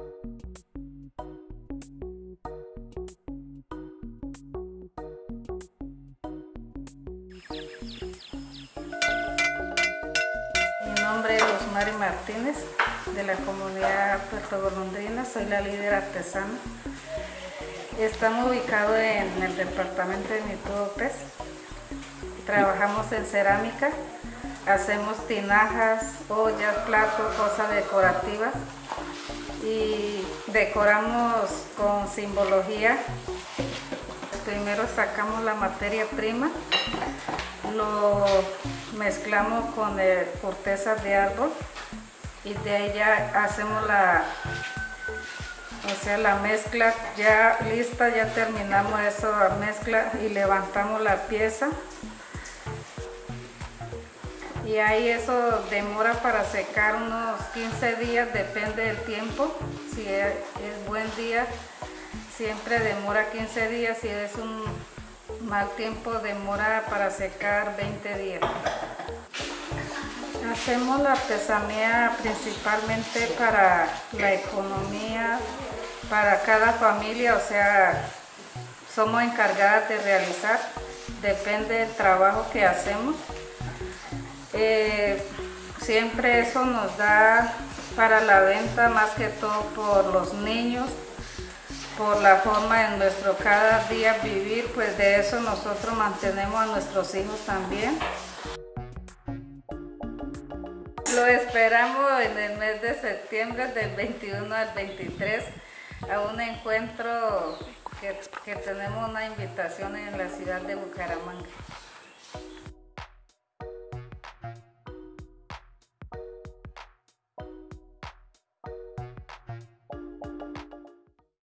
Mi nombre es Rosmary Martínez, de la comunidad Puerto Golondrina, soy la líder artesana. Estamos ubicados en el departamento de Mitúopes. Trabajamos en cerámica, hacemos tinajas, ollas, platos, cosas decorativas y decoramos con simbología. Primero sacamos la materia prima, lo mezclamos con cortezas de árbol y de ya hacemos la, o sea, la mezcla ya lista, ya terminamos esa mezcla y levantamos la pieza. Y ahí eso demora para secar unos 15 días, depende del tiempo. Si es, buen día, siempre demora 15 días. Si es un mal tiempo, demora para secar 20 días. Hacemos la artesanía principalmente para la economía, para cada familia, o sea, somos encargadas de realizar, depende del trabajo que hacemos. Eh, siempre eso nos da para la venta más que todo por los niños, por la forma de nuestro cada día vivir, pues de eso nosotros mantenemos a nuestros hijos también. Lo esperamos en el mes de septiembre del 21 al 23 a un encuentro que, que tenemos una invitación en la ciudad de Bucaramanga.